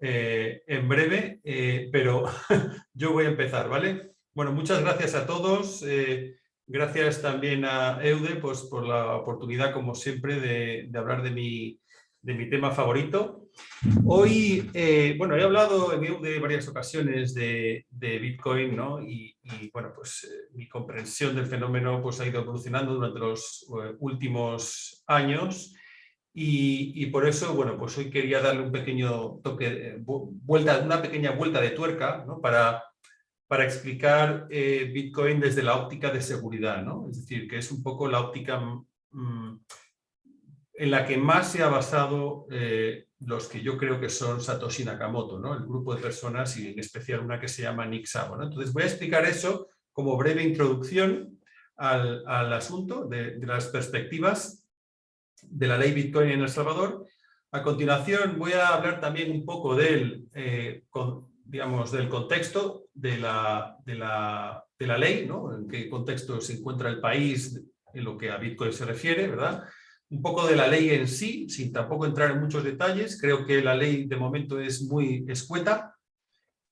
eh, en breve, eh, pero yo voy a empezar, ¿vale? Bueno, muchas gracias a todos. Eh, gracias también a Eude pues, por la oportunidad, como siempre, de, hablar de mi, de mi, tema favorito. Hoy, bueno, he hablado en Eude varias ocasiones de, Bitcoin, ¿no? Y, y bueno, pues mi comprensión del fenómeno pues, ha ido evolucionando durante los últimos años y, por eso, bueno, pues hoy quería darle un pequeño toque, eh, vuelta, una pequeña vuelta de tuerca para, para explicar eh, Bitcoin desde la óptica de seguridad, ¿no? Es decir, que es un poco la óptica mm, en la que más se ha basado eh, los que yo creo que son Satoshi Nakamoto, ¿no? El grupo de personas y en especial una que se llama Nick Szabo, ¿no? Entonces voy a explicar eso como breve introducción al, al asunto de las perspectivas de la ley Bitcoin en El Salvador. A continuación voy a hablar también un poco del, eh, digamos, del contexto de la, de la, de la ley, ¿no? en qué contexto se encuentra el país en lo que a Bitcoin se refiere, ¿verdad? Un poco de la ley en sí, sin tampoco entrar en muchos detalles. Creo que la ley de momento es muy escueta,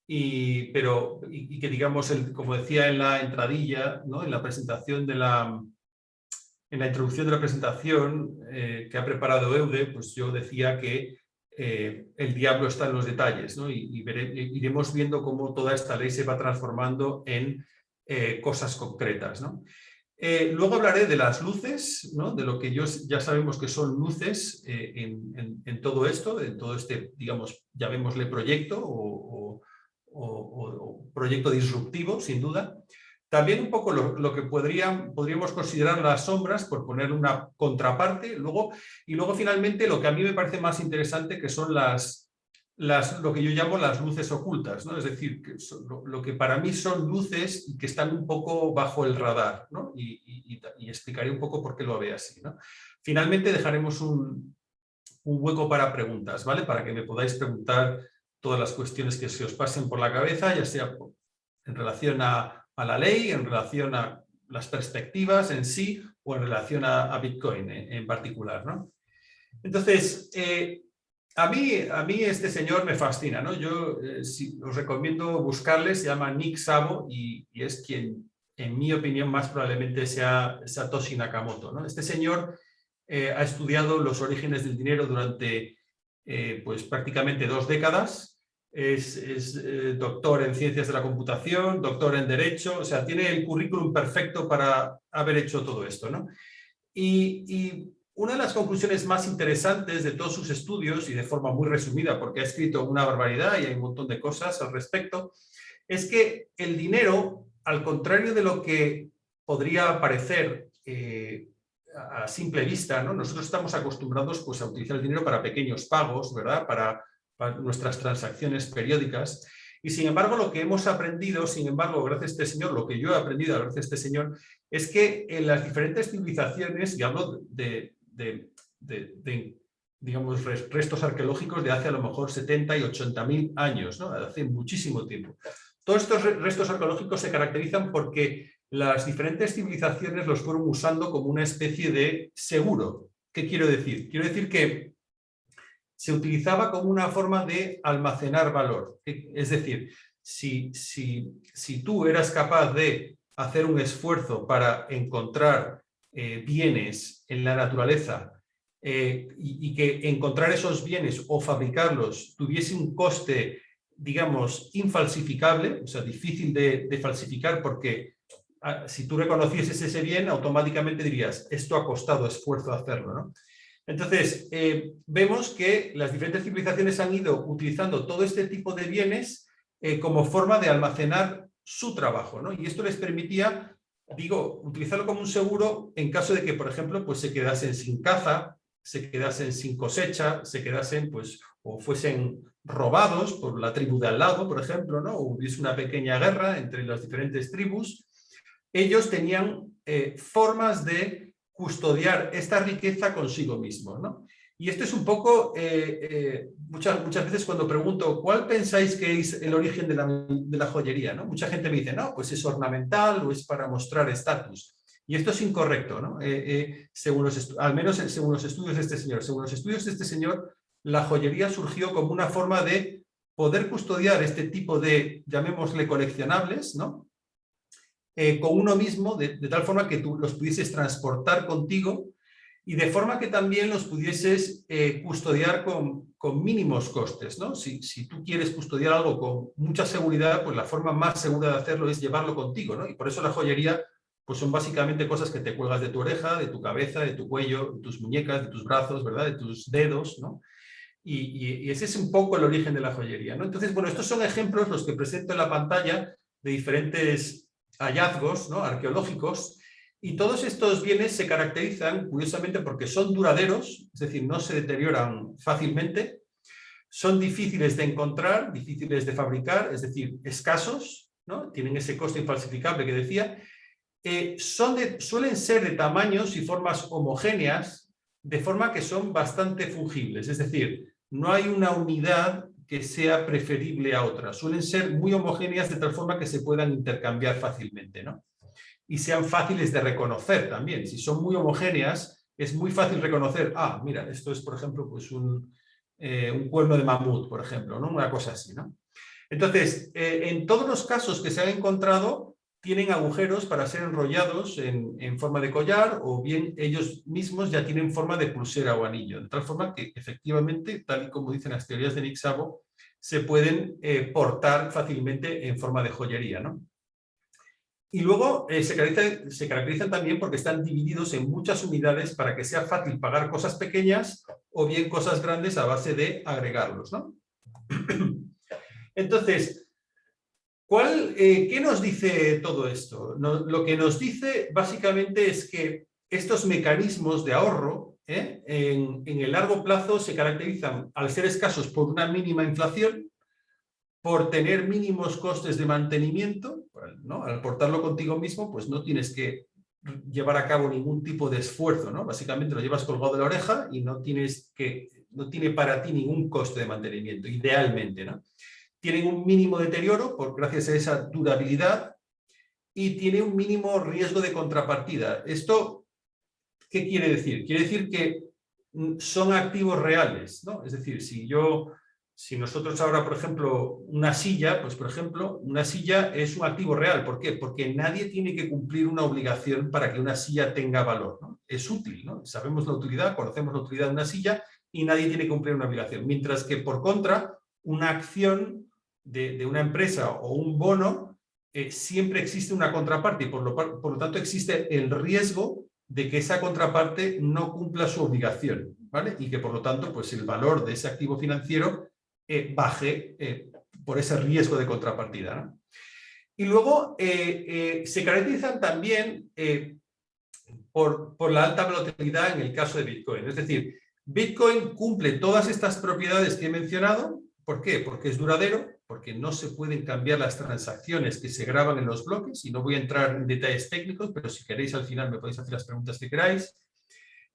y, pero, y, que digamos, el, como decía en la entradilla, ¿no? en la presentación de la, en la introducción de la presentación eh, que ha preparado Eude, pues yo decía que eh, el diablo está en los detalles ¿no? y, iremos viendo cómo toda esta ley se va transformando en eh, cosas concretas. ¿no? luego hablaré de las luces, ¿no? de lo que yo, ya sabemos que son luces en, todo esto, en todo este, digamos, llamémosle proyecto o proyecto disruptivo, sin duda. También un poco lo, que podríamos considerar las sombras, por poner una contraparte, luego, y luego finalmente lo que a mí me parece más interesante, que son las, las, lo que yo llamo las luces ocultas, ¿no? es decir, que lo, que para mí son luces que están un poco bajo el radar, ¿no? y, explicaré un poco por qué lo ve así. ¿no? Finalmente dejaremos un, un hueco para preguntas, ¿vale? para que me podáis preguntar todas las cuestiones que se os pasen por la cabeza, ya sea en relación a a la ley en relación a las perspectivas en sí o en relación a, Bitcoin en, particular. ¿no? Entonces, eh, a, mí, a mí este señor me fascina. ¿no? Yo eh, os recomiendo buscarle, se llama Nick Sabo y, es quien, en mi opinión, más probablemente sea Satoshi Nakamoto. ¿no? Este señor eh, ha estudiado los orígenes del dinero durante pues, prácticamente dos décadas es, eh, doctor en Ciencias de la Computación, doctor en Derecho, o sea, tiene el currículum perfecto para haber hecho todo esto. ¿no? Y, una de las conclusiones más interesantes de todos sus estudios, y de forma muy resumida, porque ha escrito una barbaridad y hay un montón de cosas al respecto, es que el dinero, al contrario de lo que podría parecer eh, a simple vista, ¿no? nosotros estamos acostumbrados pues, a utilizar el dinero para pequeños pagos, ¿verdad? para nuestras transacciones periódicas. Y sin embargo, lo que hemos aprendido, sin embargo, gracias a este señor, lo que yo he aprendido gracias a este señor, es que en las diferentes civilizaciones, y hablo de, digamos, restos arqueológicos de hace a lo mejor 70 y 80 mil años, ¿no? hace muchísimo tiempo. Todos estos restos arqueológicos se caracterizan porque las diferentes civilizaciones los fueron usando como una especie de seguro. ¿Qué quiero decir? Quiero decir que se utilizaba como una forma de almacenar valor. Es decir, si, si, si tú eras capaz de hacer un esfuerzo para encontrar eh, bienes en la naturaleza eh, y, que encontrar esos bienes o fabricarlos tuviese un coste, digamos, infalsificable, o sea, difícil de, falsificar porque ah, si tú reconocieses ese bien, automáticamente dirías, esto ha costado esfuerzo hacerlo, ¿no? Entonces, eh, vemos que las diferentes civilizaciones han ido utilizando todo este tipo de bienes eh, como forma de almacenar su trabajo, ¿no? Y esto les permitía, digo, utilizarlo como un seguro en caso de que, por ejemplo, pues se quedasen sin caza, se quedasen sin cosecha, se quedasen, pues, o fuesen robados por la tribu de al lado, por ejemplo, ¿no? O hubiese una pequeña guerra entre las diferentes tribus, ellos tenían eh, formas de custodiar esta riqueza consigo mismo. ¿no? Y esto es un poco, eh, eh, muchas, muchas veces cuando pregunto, ¿cuál pensáis que es el origen de la, de la joyería? ¿no? Mucha gente me dice, no, pues es ornamental o es para mostrar estatus. Y esto es incorrecto, ¿no? Eh, según los al menos según los estudios de este señor. Según los estudios de este señor, la joyería surgió como una forma de poder custodiar este tipo de, llamémosle coleccionables, ¿no? Eh, con uno mismo, de, tal forma que tú los pudieses transportar contigo y de forma que también los pudieses eh, custodiar con, con, mínimos costes. ¿no? Si, si, tú quieres custodiar algo con mucha seguridad, pues la forma más segura de hacerlo es llevarlo contigo. ¿no? Y por eso la joyería pues son básicamente cosas que te cuelgas de tu oreja, de tu cabeza, de tu cuello, de tus muñecas, de tus brazos, ¿verdad? de tus dedos. ¿no? Y, y, ese es un poco el origen de la joyería. ¿no? Entonces, bueno, estos son ejemplos, los que presento en la pantalla, de diferentes hallazgos ¿no? arqueológicos y todos estos bienes se caracterizan, curiosamente, porque son duraderos, es decir, no se deterioran fácilmente, son difíciles de encontrar, difíciles de fabricar, es decir, escasos, ¿no? tienen ese coste infalsificable que decía, eh, son de, suelen ser de tamaños y formas homogéneas, de forma que son bastante fungibles, es decir, no hay una unidad que sea preferible a otra, suelen ser muy homogéneas de tal forma que se puedan intercambiar fácilmente. ¿no? y sean fáciles de reconocer también. Si son muy homogéneas, es muy fácil reconocer, ah, mira, esto es, por ejemplo, pues un, eh, un cuerno de mamut, por ejemplo, ¿no? una cosa así. ¿no? Entonces, eh, en todos los casos que se han encontrado, tienen agujeros para ser enrollados en, forma de collar o bien ellos mismos ya tienen forma de pulsera o anillo, de tal forma que efectivamente, tal y como dicen las teorías de Nick Szabo, se pueden eh, portar fácilmente en forma de joyería. ¿no? Y luego eh, se, caracterizan, se, caracterizan, también porque están divididos en muchas unidades para que sea fácil pagar cosas pequeñas o bien cosas grandes a base de agregarlos. ¿no? Entonces, ¿cuál, eh, ¿qué nos dice todo esto? Lo que nos dice básicamente es que estos mecanismos de ahorro ¿eh? en, el largo plazo se caracterizan al ser escasos por una mínima inflación, por tener mínimos costes de mantenimiento, al portarlo contigo mismo, pues no tienes que llevar a cabo ningún tipo de esfuerzo, ¿no? Básicamente lo llevas colgado de la oreja y no tienes que, no tiene para ti ningún coste de mantenimiento, idealmente, ¿no? Tienen un mínimo deterioro por, gracias a esa durabilidad y tiene un mínimo riesgo de contrapartida. ¿Esto qué quiere decir? Quiere decir que mm, son activos reales, ¿no? Es decir, si yo si nosotros ahora, por ejemplo, una silla, pues por ejemplo, una silla es un activo real. ¿Por qué? Porque nadie tiene que cumplir una obligación para que una silla tenga valor. Es útil, ¿no? sabemos la utilidad, conocemos la utilidad de una silla y nadie tiene que cumplir una obligación. Mientras que, por contra, una acción de, una empresa o un bono, eh, siempre existe una contraparte y por lo, por lo tanto existe el riesgo de que esa contraparte no cumpla su obligación. ¿vale? Y que por lo tanto pues el valor de ese activo financiero eh, baje eh, por ese riesgo de contrapartida. Y luego se caracterizan también por, por, la alta volatilidad en el caso de Bitcoin. Es decir, Bitcoin cumple todas estas propiedades que he mencionado. ¿Por qué? Porque es duradero, porque no se pueden cambiar las transacciones que se graban en los bloques, y no voy a entrar en detalles técnicos, pero si queréis al final me podéis hacer las preguntas que queráis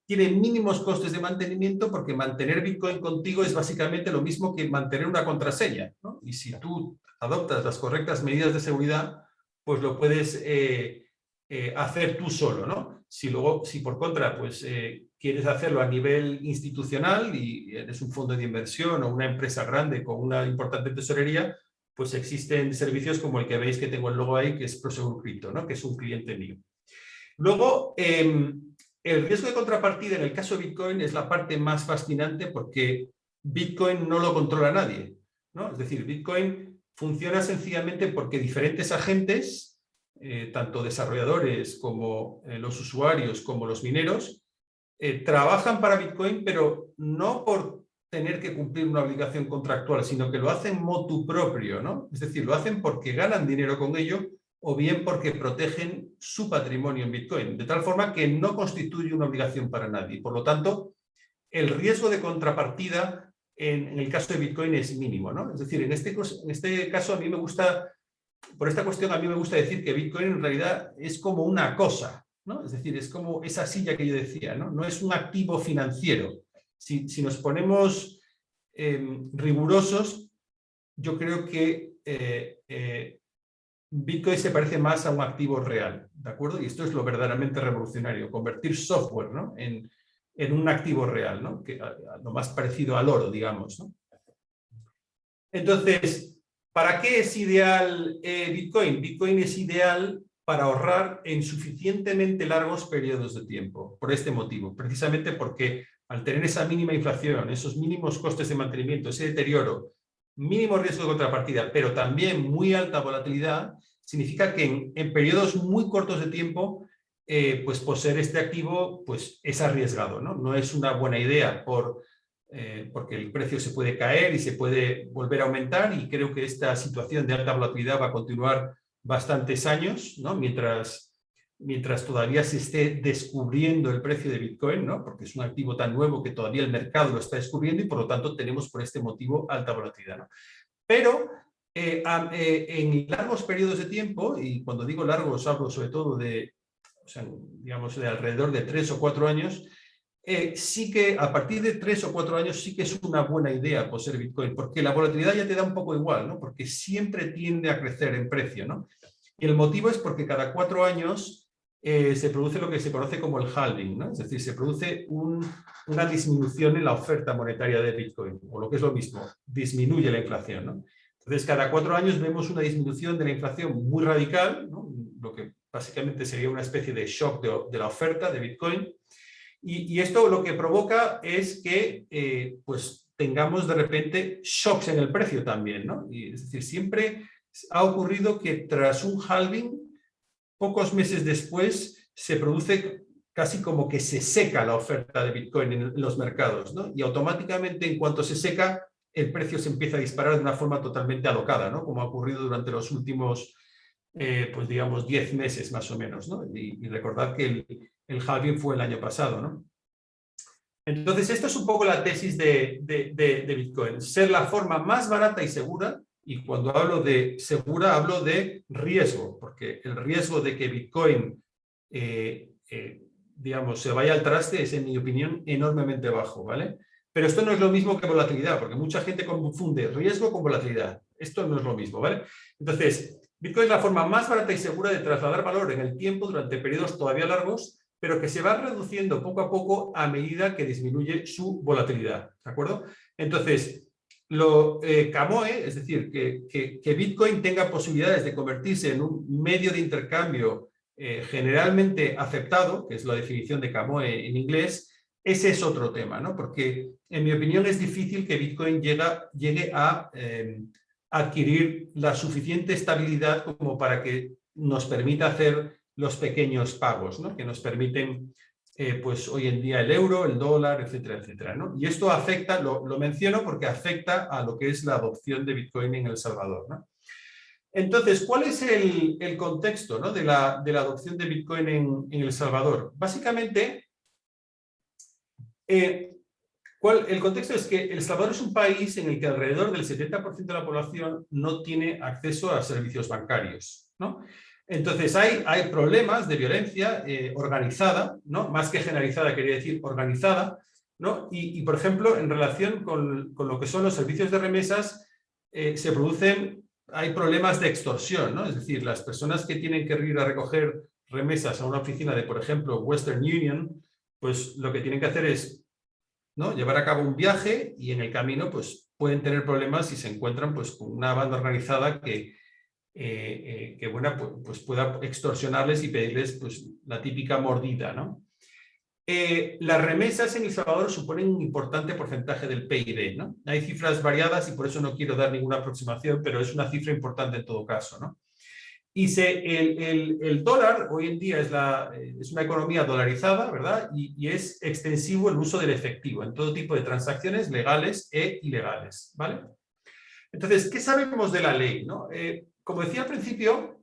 tiene mínimos costes de mantenimiento porque mantener Bitcoin contigo es básicamente lo mismo que mantener una contraseña. ¿no? Y si tú adoptas las correctas medidas de seguridad, pues lo puedes eh, eh, hacer tú solo. ¿no? Si, luego, si por contra pues, eh, quieres hacerlo a nivel institucional y eres un fondo de inversión o una empresa grande con una importante tesorería, pues existen servicios como el que veis que tengo el logo ahí, que es Prosegur Crypto, ¿no? que es un cliente mío. Luego, em, el riesgo de contrapartida en el caso de Bitcoin es la parte más fascinante porque Bitcoin no lo controla nadie. ¿no? Es decir, Bitcoin funciona sencillamente porque diferentes agentes, eh, tanto desarrolladores como eh, los usuarios como los mineros, eh, trabajan para Bitcoin, pero no por tener que cumplir una obligación contractual, sino que lo hacen motu propio, ¿no? Es decir, lo hacen porque ganan dinero con ello o bien porque protegen su patrimonio en Bitcoin, de tal forma que no constituye una obligación para nadie. Por lo tanto, el riesgo de contrapartida en, el caso de Bitcoin es mínimo. ¿no? Es decir, en este, en este caso a mí me gusta, por esta cuestión a mí me gusta decir que Bitcoin en realidad es como una cosa, ¿no? es decir, es como esa silla que yo decía, no, no es un activo financiero. Si, si nos ponemos em, rigurosos, yo creo que eh, eh, Bitcoin se parece más a un activo real, ¿de acuerdo? Y esto es lo verdaderamente revolucionario, convertir software ¿no? en, en un activo real, ¿no? que, lo más parecido al oro, digamos. Entonces, ¿para qué es ideal eh, Bitcoin? Bitcoin es ideal para ahorrar en suficientemente largos periodos de tiempo, por este motivo, precisamente porque al tener esa mínima inflación, esos mínimos costes de mantenimiento, ese deterioro, mínimo riesgo de contrapartida, pero también muy alta volatilidad, significa que en, periodos muy cortos de tiempo, eh, pues poseer este activo pues es arriesgado, ¿no? No es una buena idea por, eh, porque el precio se puede caer y se puede volver a aumentar y creo que esta situación de alta volatilidad va a continuar bastantes años, ¿no? Mientras mientras todavía se esté descubriendo el precio de Bitcoin, ¿no? porque es un activo tan nuevo que todavía el mercado lo está descubriendo y por lo tanto tenemos por este motivo alta volatilidad. ¿no? Pero eh, eh, en largos periodos de tiempo, y cuando digo largos hablo sobre todo de, o sea, digamos, de alrededor de tres o cuatro años, eh, sí que a partir de tres o cuatro años sí que es una buena idea poseer Bitcoin, porque la volatilidad ya te da un poco igual, ¿no? porque siempre tiende a crecer en precio. ¿no? Y el motivo es porque cada cuatro años eh, se produce lo que se conoce como el halving, es decir, se produce una disminución en la oferta monetaria de Bitcoin, o lo que es lo mismo, disminuye la inflación. ¿no? Entonces, cada cuatro años vemos una disminución de la inflación muy radical, lo que básicamente sería una especie de shock de, la oferta de Bitcoin, y, esto lo que provoca es que eh, pues tengamos de repente shocks en el precio también. ¿no? Y, es decir, siempre ha ocurrido que tras un halving pocos meses después se produce casi como que se seca la oferta de Bitcoin en los mercados, ¿no? Y automáticamente en cuanto se seca, el precio se empieza a disparar de una forma totalmente alocada, ¿no? Como ha ocurrido durante los últimos, eh, pues digamos, 10 meses más o menos, ¿no? Y, recordad que el, el halving fue el año pasado, ¿no? Entonces, esto es un poco la tesis de, de, de Bitcoin, ser la forma más barata y segura y cuando hablo de segura, hablo de riesgo, porque el riesgo de que Bitcoin, eh, eh, digamos, se vaya al traste es, en mi opinión, enormemente bajo, ¿vale? Pero esto no es lo mismo que volatilidad, porque mucha gente confunde riesgo con volatilidad. Esto no es lo mismo, ¿vale? Entonces, Bitcoin es la forma más barata y segura de trasladar valor en el tiempo durante periodos todavía largos, pero que se va reduciendo poco a poco a medida que disminuye su volatilidad, ¿de acuerdo? Entonces, lo eh, CAMOE, es decir, que, Bitcoin tenga posibilidades de convertirse en un medio de intercambio eh, generalmente aceptado, que es la definición de CAMOE en inglés, ese es otro tema, ¿no? Porque en mi opinión es difícil que Bitcoin llegue a em, adquirir la suficiente estabilidad como para que nos permita hacer los pequeños pagos, ¿no? que nos permiten eh, pues hoy en día el euro, el dólar, etcétera, etcétera. ¿no? Y esto afecta, lo, menciono porque afecta a lo que es la adopción de Bitcoin en El Salvador. ¿no? Entonces, ¿cuál es el, contexto ¿no? de, la, de, la, adopción de Bitcoin en, El Salvador? Básicamente, eh, el contexto es que El Salvador es un país en el que alrededor del 70% de la población no tiene acceso a servicios bancarios. ¿no? Entonces hay, hay problemas de violencia eh, organizada, ¿no? más que generalizada, quería decir organizada, ¿no? y, por ejemplo, en relación con, lo que son los servicios de remesas, eh, se producen, hay problemas de extorsión, ¿no? es decir, las personas que tienen que ir a recoger remesas a una oficina de, por ejemplo, Western Union, pues lo que tienen que hacer es ¿no? llevar a cabo un viaje y en el camino pues, pueden tener problemas si se encuentran pues, con una banda organizada que, eh, eh, que bueno, pues, pueda extorsionarles y pedirles pues, la típica mordida. ¿no? Eh, las remesas en El Salvador suponen un importante porcentaje del PIB. ¿no? Hay cifras variadas y por eso no quiero dar ninguna aproximación, pero es una cifra importante en todo caso. ¿no? Y se, el, el, dólar hoy en día es, la, es una economía dolarizada, ¿verdad? Y, es extensivo el uso del efectivo en todo tipo de transacciones legales e ilegales, ¿vale? Entonces, ¿qué sabemos de la ley? ¿no? Como decía al principio,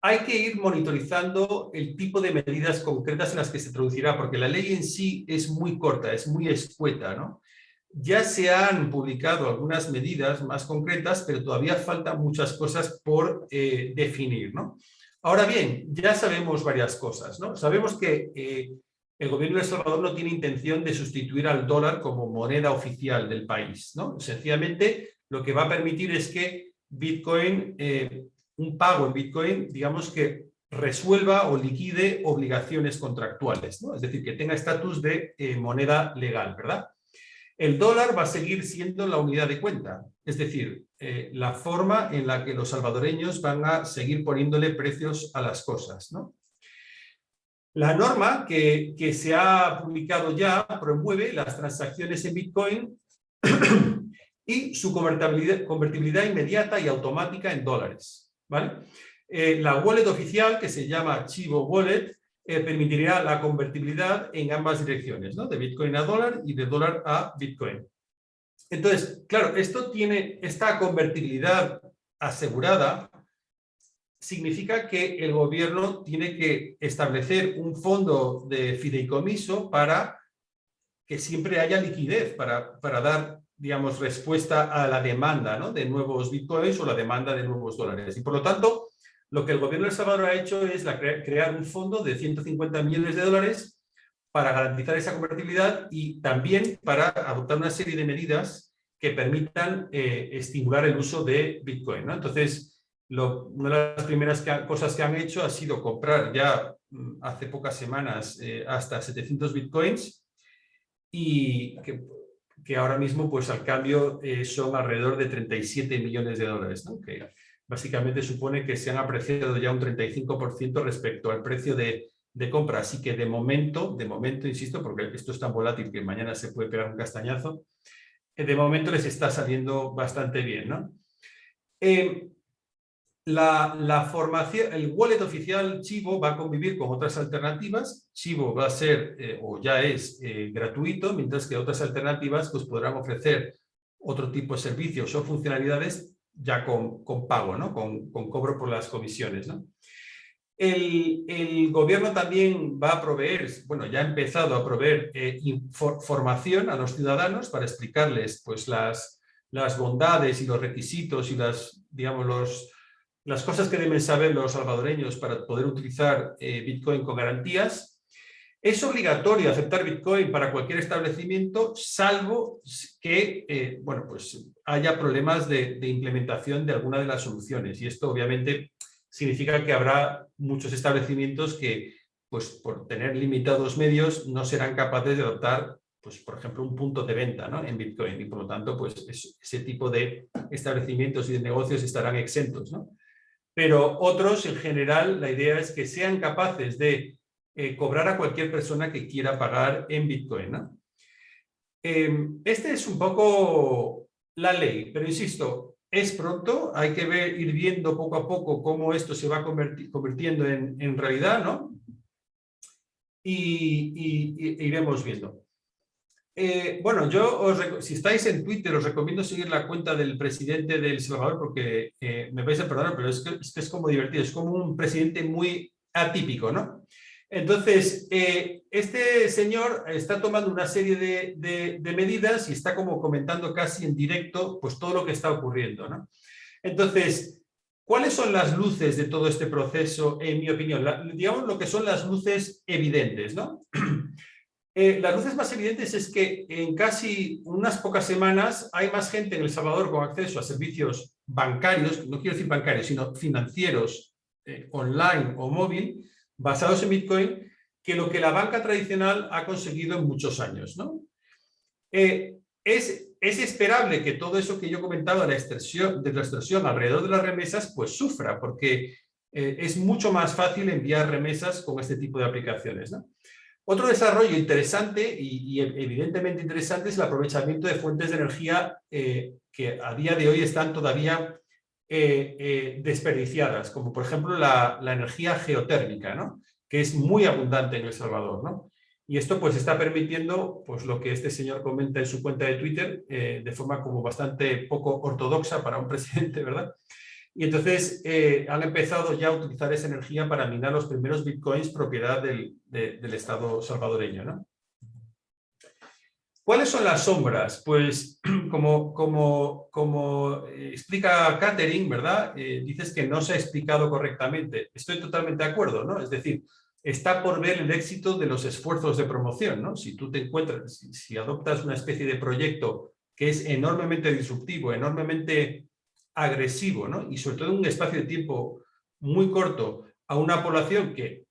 hay que ir monitorizando el tipo de medidas concretas en las que se traducirá, porque la ley en sí es muy corta, es muy escueta. ¿no? Ya se han publicado algunas medidas más concretas, pero todavía faltan muchas cosas por eh, definir. ¿no? Ahora bien, ya sabemos varias cosas. ¿no? Sabemos que eh, el gobierno de El Salvador no tiene intención de sustituir al dólar como moneda oficial del país. ¿no? Sencillamente, lo que va a permitir es que Bitcoin, eh, un pago en Bitcoin, digamos que resuelva o liquide obligaciones contractuales, es decir, que tenga estatus de eh, moneda legal, ¿verdad? El dólar va a seguir siendo la unidad de cuenta, es decir, eh, la forma en la que los salvadoreños van a seguir poniéndole precios a las cosas. ¿no? La norma que se ha publicado ya promueve las transacciones en Bitcoin y su convertibilidad, inmediata y automática en dólares. ¿vale? Eh, la wallet oficial, que se llama Chivo Wallet, eh, permitirá la convertibilidad en ambas direcciones, ¿no? de Bitcoin a dólar y de dólar a Bitcoin. Entonces, claro, esto tiene esta convertibilidad asegurada, significa que el gobierno tiene que establecer un fondo de fideicomiso para que siempre haya liquidez, para, para dar digamos, respuesta a la demanda ¿no? de nuevos bitcoins o la demanda de nuevos dólares. Y por lo tanto, lo que el gobierno de El Salvador ha hecho es crear un fondo de 150 millones de dólares para garantizar esa convertibilidad y también para adoptar una serie de medidas que permitan eh, estimular el uso de Bitcoin. Entonces, una de las primeras cosas que han hecho ha sido comprar ya mm, hace pocas semanas eh, hasta 700 Bitcoins y que que ahora mismo pues al cambio eh, son alrededor de 37 millones de dólares, que básicamente supone que se han apreciado ya un 35% respecto al precio de, compra. Así que de momento, de momento, insisto, porque esto es tan volátil que mañana se puede pegar un castañazo, eh, de momento les está saliendo bastante bien. ¿no? Eh, la, formación, el wallet oficial Chivo va a convivir con otras alternativas. Chivo va a ser eh, o ya es eh, gratuito, mientras que otras alternativas pues, podrán ofrecer otro tipo de servicios o funcionalidades ya con, con pago, ¿no? con, con, cobro por las comisiones. El, el, gobierno también va a proveer, bueno, ya ha empezado a proveer eh, información a los ciudadanos para explicarles pues, las, las bondades y los requisitos y las, digamos, los, las cosas que deben saber los salvadoreños para poder utilizar eh, Bitcoin con garantías. Es obligatorio aceptar Bitcoin para cualquier establecimiento, salvo que eh, bueno, pues haya problemas de, implementación de alguna de las soluciones. Y esto obviamente significa que habrá muchos establecimientos que, pues por tener limitados medios, no serán capaces de adoptar pues, por ejemplo, un punto de venta ¿no? en Bitcoin y por lo tanto pues, ese tipo de establecimientos y de negocios estarán exentos. ¿no? Pero otros en general la idea es que sean capaces de eh, cobrar a cualquier persona que quiera pagar en Bitcoin. Em, este es un poco la ley, pero insisto, es pronto, hay que ver, ir viendo poco a poco cómo esto se va convirtiendo en, realidad, ¿no? Y iremos viendo. Eh, bueno, yo si estáis en Twitter os recomiendo seguir la cuenta del presidente de El Salvador porque eh, me vais a perdonar, pero es que, es como divertido, es como un presidente muy atípico, ¿no? Entonces, eh, este señor está tomando una serie de, medidas y está como comentando casi en directo pues todo lo que está ocurriendo, ¿no? Entonces, ¿cuáles son las luces de todo este proceso, en mi opinión? digamos lo que son las luces evidentes, ¿no? Eh, las luces más evidentes es que en casi unas pocas semanas hay más gente en El Salvador con acceso a servicios bancarios, no quiero decir bancarios, sino financieros, eh, online o móvil, basados en Bitcoin, que lo que la banca tradicional ha conseguido en muchos años. Eh, es, es, esperable que todo eso que yo comentaba la, de la extensión alrededor de las remesas, pues sufra, porque es mucho más fácil enviar remesas con este tipo de aplicaciones. Otro desarrollo interesante y, evidentemente interesante es el aprovechamiento de fuentes de energía eh, que a día de hoy están todavía eh, eh, desperdiciadas, como por ejemplo la, energía geotérmica, ¿no? que es muy abundante en El Salvador. ¿no? Y esto pues está permitiendo pues, lo que este señor comenta en su cuenta de Twitter de forma como bastante poco ortodoxa para un presidente, ¿verdad? Y entonces eh, han empezado ya a utilizar esa energía para minar los primeros bitcoins propiedad del, Estado salvadoreño. ¿no? ¿Cuáles son las sombras? Pues como, como, como explica Catherine, ¿verdad? Eh, dices que no se ha explicado correctamente. Estoy totalmente de acuerdo, ¿no? Es decir, está por ver el éxito de los esfuerzos de promoción, ¿no? Si tú te encuentras, si adoptas una especie de proyecto que es enormemente disruptivo, enormemente agresivo, ¿no? y sobre todo en un espacio de tiempo muy corto, a una población que,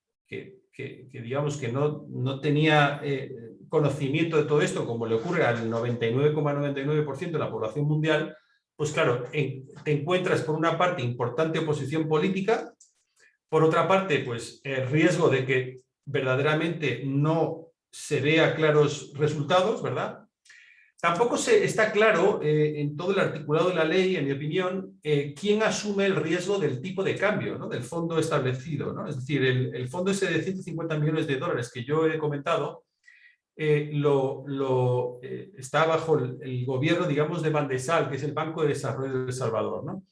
digamos que no, no tenía eh, conocimiento de todo esto, como le ocurre al 99,99% de la población mundial, pues claro, te encuentras por una parte importante oposición política, por otra parte, pues el riesgo de que verdaderamente no se vea claros resultados, ¿verdad? Tampoco se, está claro eh, en todo el articulado de la ley, en mi opinión, eh, quién asume el riesgo del tipo de cambio, ¿no? del fondo establecido. ¿no? Es decir, el, fondo ese de 150 millones de dólares que yo he comentado, eh, lo, está bajo el, gobierno, digamos, de Bandesal, que es el Banco de Desarrollo de El Salvador. ¿no?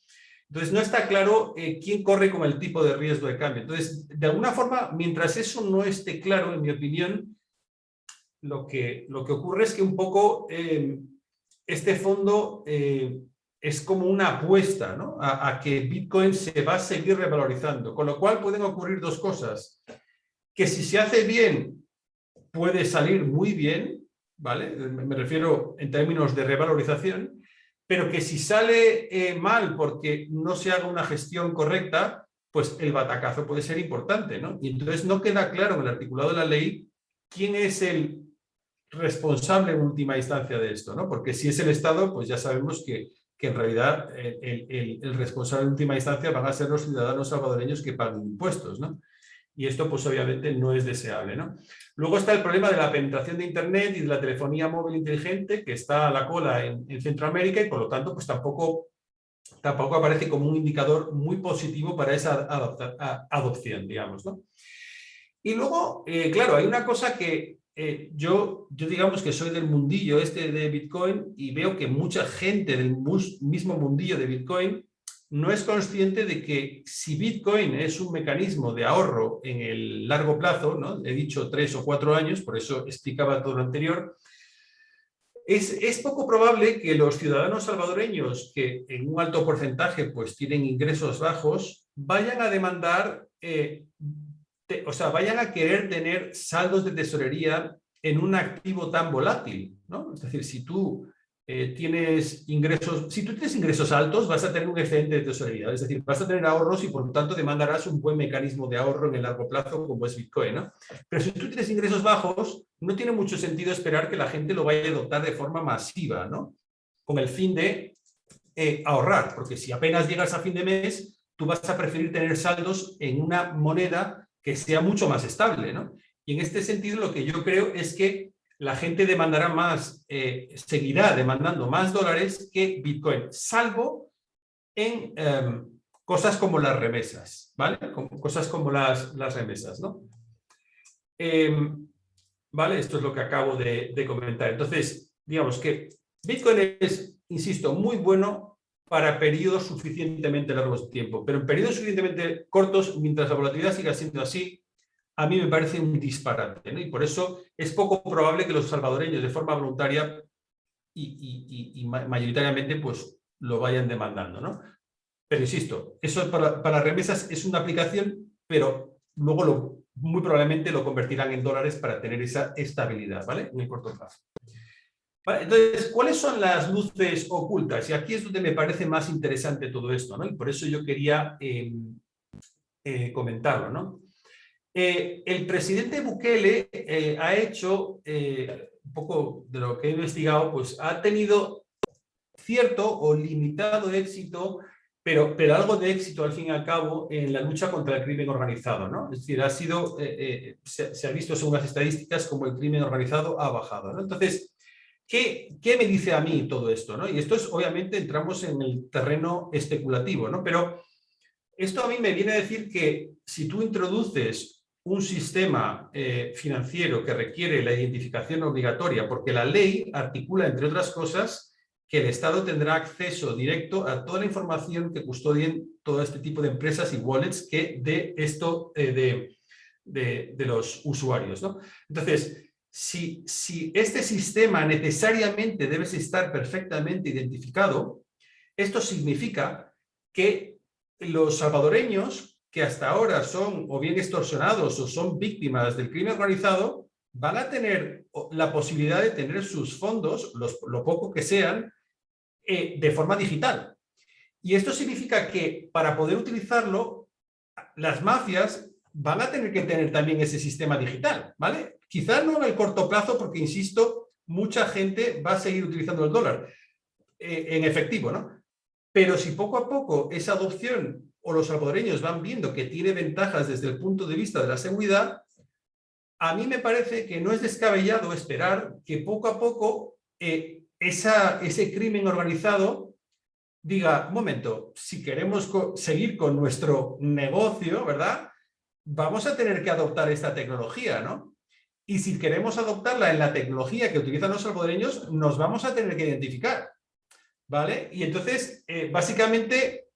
Entonces, no está claro quién corre con el tipo de riesgo de cambio. Entonces, de alguna forma, mientras eso no esté claro, en mi opinión, lo que, lo que ocurre es que un poco eh, este fondo eh, es como una apuesta a, que Bitcoin se va a seguir revalorizando, con lo cual pueden ocurrir dos cosas, que si se hace bien puede salir muy bien, ¿vale? me refiero en términos de revalorización, pero que si sale eh, mal porque no se haga una gestión correcta, pues el batacazo puede ser importante, ¿no? Y entonces no queda claro en el articulado de la ley quién es el responsable en última instancia de esto, ¿no? Porque si es el Estado, pues ya sabemos que, que en realidad el, el, responsable en última instancia van a ser los ciudadanos salvadoreños que pagan impuestos, ¿no? Y esto pues obviamente no es deseable, ¿no? Luego está el problema de la penetración de Internet y de la telefonía móvil inteligente que está a la cola en, Centroamérica y por lo tanto pues tampoco, tampoco aparece como un indicador muy positivo para esa adopción, digamos, ¿no? Y luego, eh, claro, hay una cosa que, eh, yo, yo digamos que soy del mundillo este de Bitcoin y veo que mucha gente del mismo mundillo de Bitcoin no es consciente de que si Bitcoin es un mecanismo de ahorro en el largo plazo, ¿no? he dicho tres o cuatro años, por eso explicaba todo lo anterior, es, es, poco probable que los ciudadanos salvadoreños que en un alto porcentaje pues tienen ingresos bajos vayan a demandar eh, o sea, vayan a querer tener saldos de tesorería en un activo tan volátil, ¿no? Es decir, si tú eh, tienes ingresos, si tú tienes ingresos altos, vas a tener un excedente de tesorería, es decir, vas a tener ahorros y por lo tanto demandarás un buen mecanismo de ahorro en el largo plazo como es Bitcoin, ¿no? Pero si tú tienes ingresos bajos, no tiene mucho sentido esperar que la gente lo vaya a adoptar de forma masiva, ¿no? Con el fin de eh, ahorrar, porque si apenas llegas a fin de mes, tú vas a preferir tener saldos en una moneda que sea mucho más estable. ¿no? Y en este sentido lo que yo creo es que la gente demandará más, eh, seguirá demandando más dólares que Bitcoin, salvo en em, cosas como las remesas, ¿vale? cosas como las, las remesas, ¿no? Em, ¿Vale? Esto es lo que acabo de comentar. Entonces, digamos que Bitcoin es, insisto, muy bueno para periodos suficientemente largos de tiempo. Pero en periodos suficientemente cortos, mientras la volatilidad siga siendo así, a mí me parece un disparate. Y por eso es poco probable que los salvadoreños de forma voluntaria y, mayoritariamente pues, lo vayan demandando. ¿no? Pero insisto, eso para, para remesas es una aplicación, pero luego lo, muy probablemente lo convertirán en dólares para tener esa estabilidad ¿vale? en el corto plazo. Entonces, ¿cuáles son las luces ocultas? Y aquí es donde me parece más interesante todo esto, ¿no? Y por eso yo quería em, eh, comentarlo, ¿no? Eh, el presidente Bukele eh, ha hecho, un poco de lo que he investigado, pues ha tenido cierto o limitado éxito, pero, pero algo de éxito al fin y al cabo en la lucha contra el crimen organizado, ¿no? Es decir, ha sido, se, se, ha visto según las estadísticas como el crimen organizado ha bajado, ¿no? Entonces, ¿Qué, me dice a mí todo esto? ¿no? Y esto es, obviamente, entramos en el terreno especulativo, ¿no? Pero esto a mí me viene a decir que si tú introduces un sistema eh, financiero que requiere la identificación obligatoria, porque la ley articula, entre otras cosas, que el Estado tendrá acceso directo a toda la información que custodien todo este tipo de empresas y wallets que de esto eh, de, de, de, los usuarios. ¿no? Entonces, si, este sistema necesariamente debe estar perfectamente identificado, esto significa que los salvadoreños que hasta ahora son o bien extorsionados o son víctimas del crimen organizado, van a tener la posibilidad de tener sus fondos, lo poco que sean, eh, de forma digital. Y esto significa que para poder utilizarlo las mafias van a tener que tener también ese sistema digital, ¿vale? Quizás no en el corto plazo, porque insisto, mucha gente va a seguir utilizando el dólar eh, en efectivo, ¿no? Pero si poco a poco esa adopción o los salvadoreños van viendo que tiene ventajas desde el punto de vista de la seguridad, a mí me parece que no es descabellado esperar que poco a poco eh, ese crimen organizado diga, un momento, si queremos seguir con nuestro negocio, ¿verdad? Vamos a tener que adoptar esta tecnología, ¿no? Y si queremos adoptarla en la tecnología que utilizan los salvadoreños, nos vamos a tener que identificar, ¿vale? Y entonces, eh, básicamente,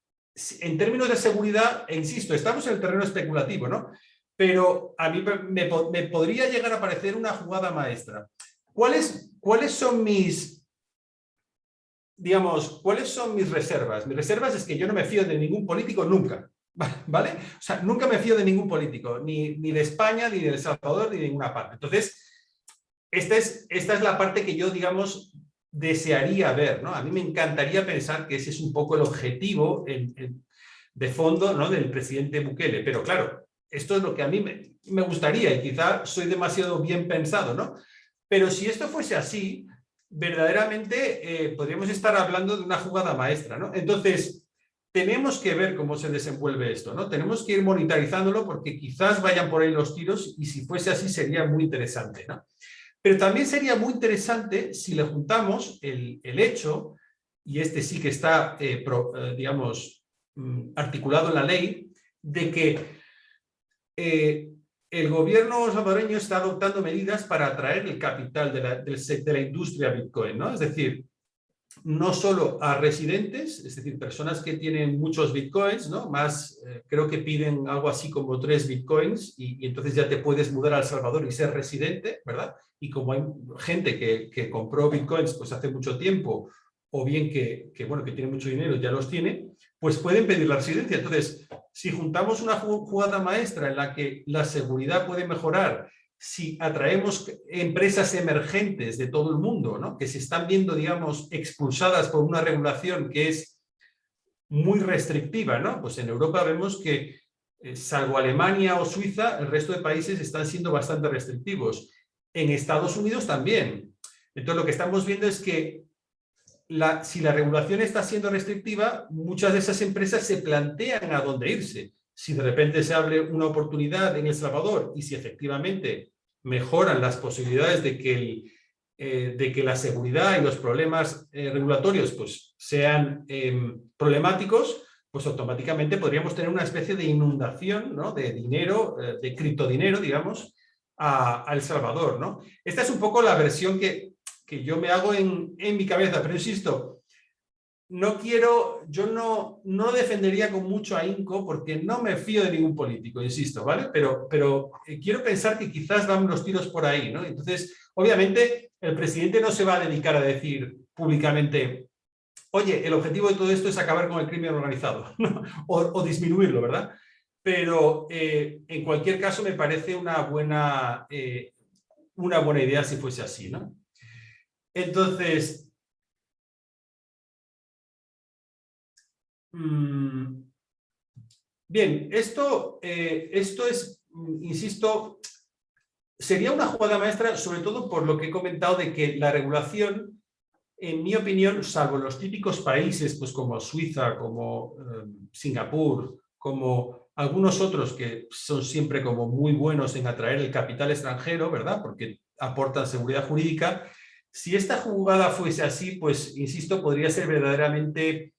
en términos de seguridad, insisto, estamos en el terreno especulativo, ¿no? Pero a mí me, podría llegar a parecer una jugada maestra. ¿Cuáles, ¿Cuáles son mis, digamos, cuáles son mis reservas? Mis reservas es que yo no me fío de ningún político nunca, ¿vale? O sea, nunca me fío de ningún político, ni, ni de España, ni de El Salvador, ni de ninguna parte. Entonces, esta es, esta es la parte que yo, digamos, desearía ver, ¿no? A mí me encantaría pensar que ese es un poco el objetivo de fondo ¿no? del presidente Bukele, pero claro, esto es lo que a mí me, gustaría y quizá soy demasiado bien pensado, ¿no? Pero si esto fuese así, verdaderamente eh, podríamos estar hablando de una jugada maestra, ¿no? Entonces, tenemos que ver cómo se desenvuelve esto, ¿no? Tenemos que ir monetarizándolo porque quizás vayan por ahí los tiros y si fuese así sería muy interesante, ¿no? Pero también sería muy interesante si le juntamos el, hecho, y este sí que está, eh, eh, digamos, mm, articulado en la ley, de que eh, el gobierno salvadoreño está adoptando medidas para atraer el capital de la, de la industria Bitcoin, ¿no? Es decir, no solo a residentes, es decir, personas que tienen muchos bitcoins, ¿no? Más, creo que piden algo así como tres bitcoins y, entonces ya te puedes mudar a El Salvador y ser residente, ¿verdad? y como hay gente que, compró bitcoins pues hace mucho tiempo o bien que, bueno, que tiene mucho dinero ya los tiene, pues pueden pedir la residencia. Entonces, si juntamos una jugada maestra en la que la seguridad puede mejorar, si atraemos empresas emergentes de todo el mundo, ¿no? que se están viendo, digamos, expulsadas por una regulación que es muy restrictiva, ¿no? pues en Europa vemos que, eh, salvo Alemania o Suiza, el resto de países están siendo bastante restrictivos en Estados Unidos también. Entonces lo que estamos viendo es que si la regulación está siendo restrictiva, muchas de esas empresas se plantean a dónde irse. Si de repente se abre una oportunidad en El Salvador y si efectivamente mejoran las posibilidades de que, eh, de que la seguridad y los problemas eh, regulatorios pues, sean em, problemáticos, pues automáticamente podríamos tener una especie de inundación ¿no? de dinero, eh, de criptodinero, digamos, a, El Salvador. ¿no? Esta es un poco la versión que, que yo me hago en, en, mi cabeza, pero insisto, no quiero, yo no, no defendería con mucho ahínco porque no me fío de ningún político, insisto, ¿vale? Pero, pero eh, quiero pensar que quizás van los tiros por ahí, ¿no? Entonces, obviamente, el presidente no se va a dedicar a decir públicamente oye, el objetivo de todo esto es acabar con el crimen organizado o, o, disminuirlo, ¿verdad? pero eh, en cualquier caso me parece una buena, eh, una buena idea si fuese así, ¿no? Entonces, bien, esto, eh, esto es, insisto, sería una jugada maestra, sobre todo por lo que he comentado de que la regulación, en mi opinión, salvo los típicos países, pues como Suiza, como Singapur, como algunos otros que son siempre como muy buenos en atraer el capital extranjero, ¿verdad? Porque aportan seguridad jurídica. Si esta jugada fuese así, pues, insisto, podría ser verdaderamente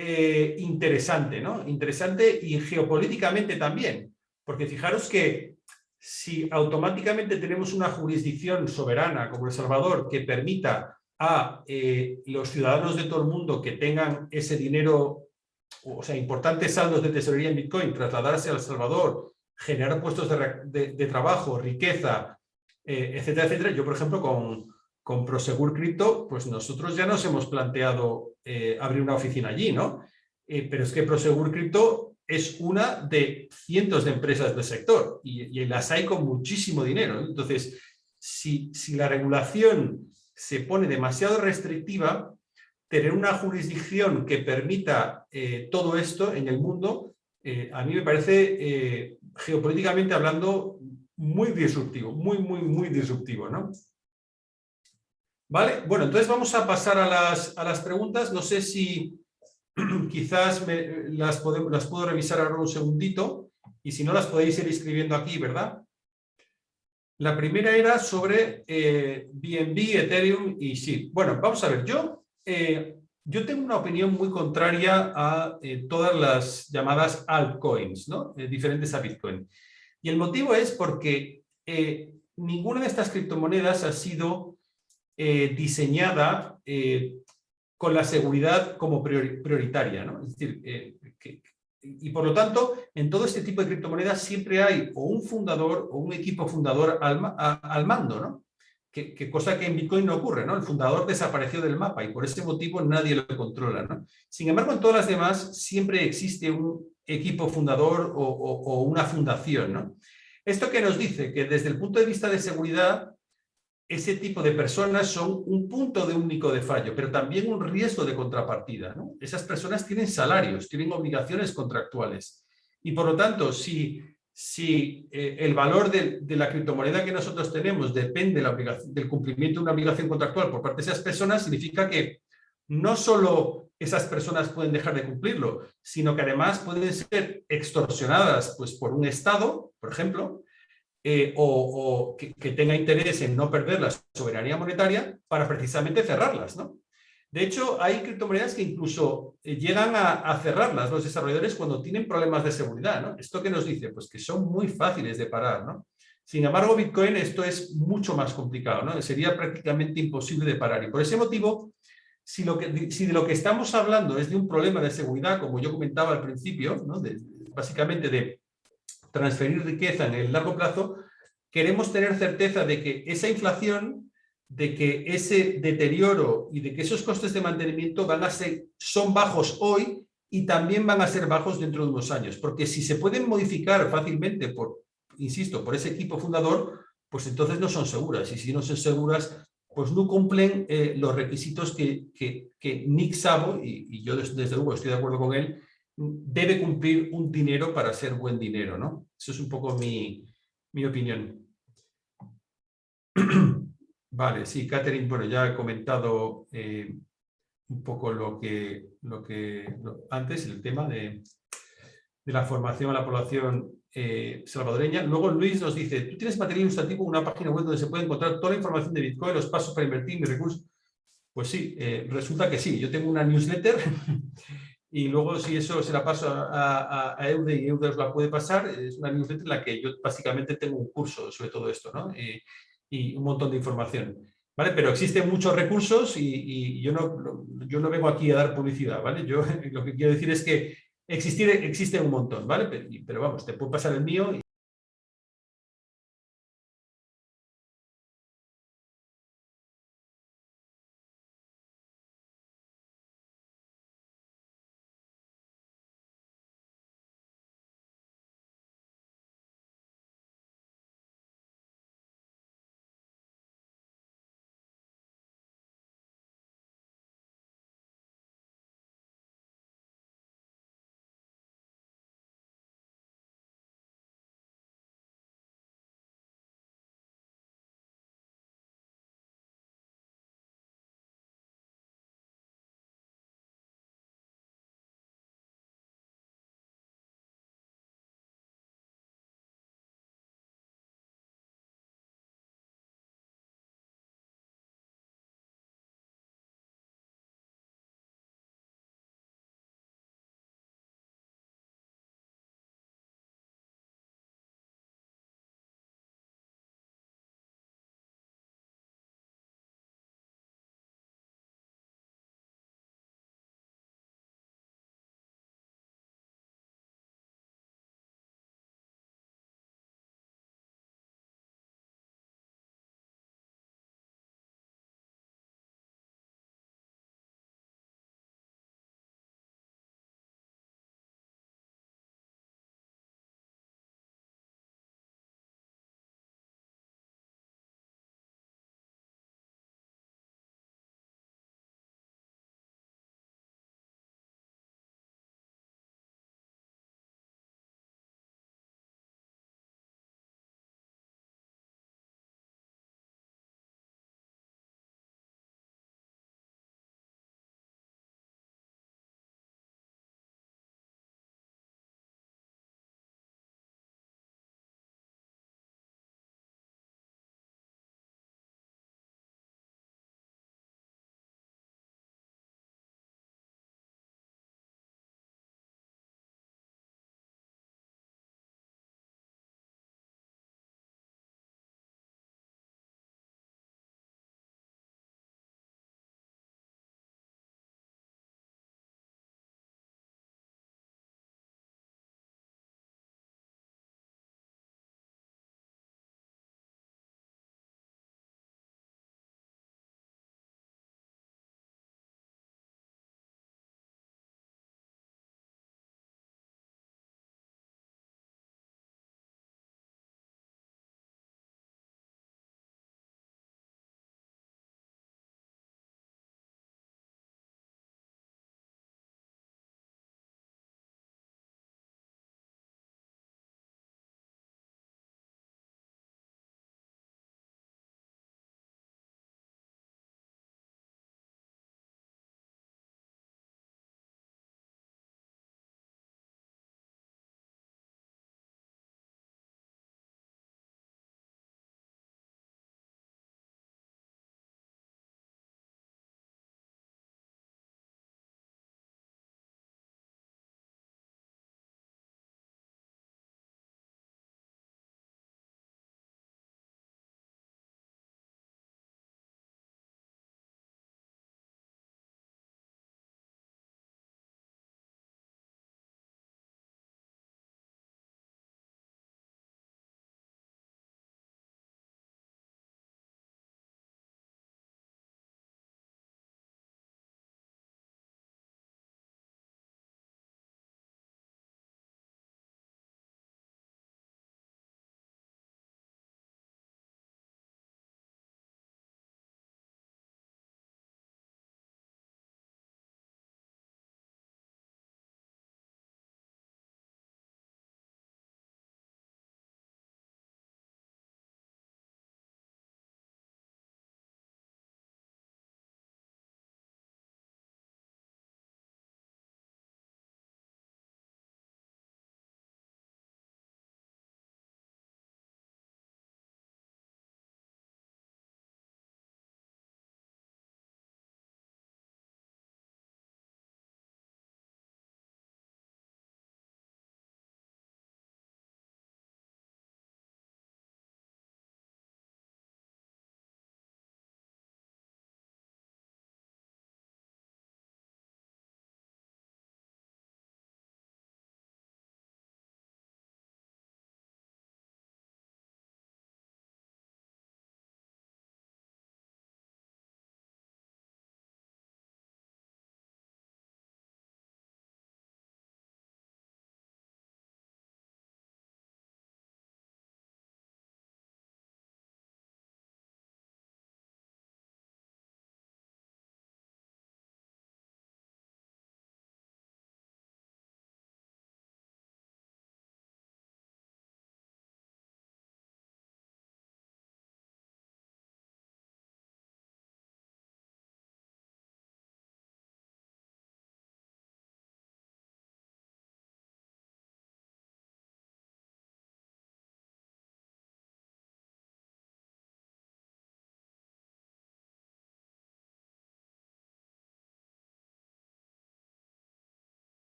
eh, interesante, ¿no? Interesante y geopolíticamente también. Porque fijaros que si automáticamente tenemos una jurisdicción soberana como El Salvador que permita a eh, los ciudadanos de todo el mundo que tengan ese dinero o sea, importantes saldos de tesorería en Bitcoin, trasladarse a El Salvador, generar puestos de, trabajo, riqueza, eh, etcétera, etcétera. Yo, por ejemplo, con, con Prosegur Crypto, pues nosotros ya nos hemos planteado eh, abrir una oficina allí, ¿no? Eh, pero es que Prosegur Crypto es una de cientos de empresas del sector y, las hay con muchísimo dinero. Entonces, si, si la regulación se pone demasiado restrictiva, tener una jurisdicción que permita eh, todo esto en el mundo a mí me parece, geopolíticamente hablando, muy disruptivo, muy, muy, muy disruptivo, ¿no? Vale, bueno, entonces vamos a pasar a las, a las preguntas. No sé si quizás las, podemos, las puedo revisar ahora un segundito y si no las podéis ir escribiendo aquí, ¿verdad? La primera era sobre eh, BNB, Ethereum y sí. Bueno, vamos a ver, yo, eh, yo tengo una opinión muy contraria a eh, todas las llamadas altcoins, ¿no? diferentes a Bitcoin. Y el motivo es porque ninguna de estas criptomonedas ha sido diseñada con la seguridad como prioritaria, que, y por lo tanto, en todo este tipo de criptomonedas siempre hay o un fundador o un equipo fundador al, mando. Que, cosa que en Bitcoin no ocurre. El fundador desapareció del mapa y por ese motivo nadie lo controla. Sin embargo, en todas las demás siempre existe un equipo fundador o, una fundación. ¿Esto qué nos dice? Que desde el punto de vista de seguridad ese tipo de personas son un punto de único de fallo, pero también un riesgo de contrapartida. Esas personas tienen salarios, tienen obligaciones contractuales. Y por lo tanto, si, si eh, el valor de, la criptomoneda que nosotros tenemos depende del cumplimiento de una obligación contractual por parte de esas personas, significa que no solo esas personas pueden dejar de cumplirlo, sino que además pueden ser extorsionadas pues, por un Estado, por ejemplo, eh, o, que, tenga interés en no perder la soberanía monetaria para precisamente cerrarlas. ¿no? De hecho, hay criptomonedas que incluso eh, llegan a, cerrarlas los desarrolladores cuando tienen problemas de seguridad. ¿no? ¿Esto qué nos dice? Pues que son muy fáciles de parar. ¿no? Sin embargo, Bitcoin esto es mucho más complicado. ¿no? Sería prácticamente imposible de parar. Y por ese motivo, si, lo que, si de lo que estamos hablando es de un problema de seguridad, como yo comentaba al principio, básicamente de transferir riqueza en el largo plazo, queremos tener certeza de que esa inflación, de que ese deterioro y de que esos costes de mantenimiento van a ser, son bajos hoy y también van a ser bajos dentro de unos años. Porque si se pueden modificar fácilmente, por, insisto, por ese equipo fundador, pues entonces no son seguras. Y si no son seguras, pues no cumplen eh, los requisitos que, que, Nick Sabo, y, yo desde, desde, luego estoy de acuerdo con él, debe cumplir un dinero para ser buen dinero, ¿no? Eso es un poco mi, opinión. Vale, sí, Catherine, bueno, ya he comentado eh, un poco lo que, lo que antes, el tema de, la formación a la población eh, salvadoreña. Luego Luis nos dice, ¿tú tienes material ilustrativo una página web donde se puede encontrar toda la información de Bitcoin, los pasos para invertir, mis recursos? Pues sí, eh, resulta que sí. Yo tengo una newsletter y luego si eso se la paso a, a, Eude y Eude os la puede pasar, es una newsletter en la que yo básicamente tengo un curso sobre todo esto, ¿no? Eh, y un montón de información. ¿Vale? Pero existen muchos recursos y, yo, no, yo no vengo aquí a dar publicidad, ¿vale? Yo lo que quiero decir es que existir, existe un montón, ¿vale? Pero, pero vamos, te puedo pasar el mío